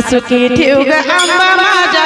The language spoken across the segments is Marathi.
सुखी ठेव ग आंबा माझ्या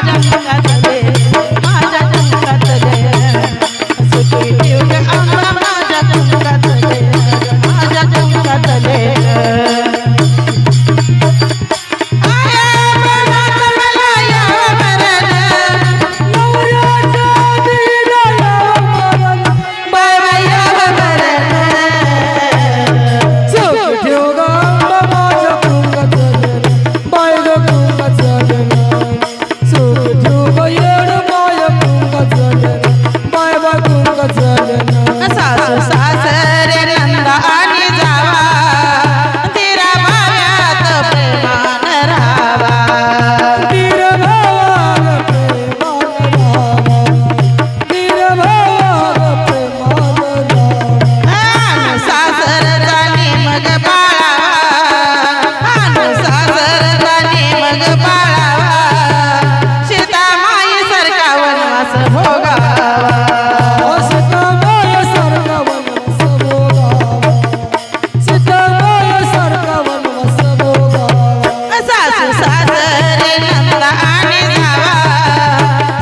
सासू सासरे नंदा आणि जावा.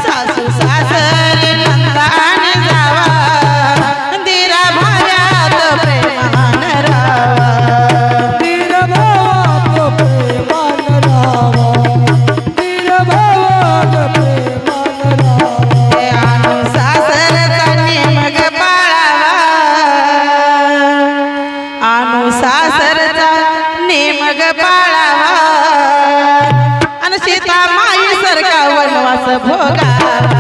सासू सासरे नंदा आणि जावा. दिरा भाव्यात प्रेमान राहावा अनु सासरचा नेमग पाळावा. अनु सासरचा नेमग पाळावा. सीता माई सरका वनवास भोगा।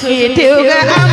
सुखी ठेव ग आंबा माझ्या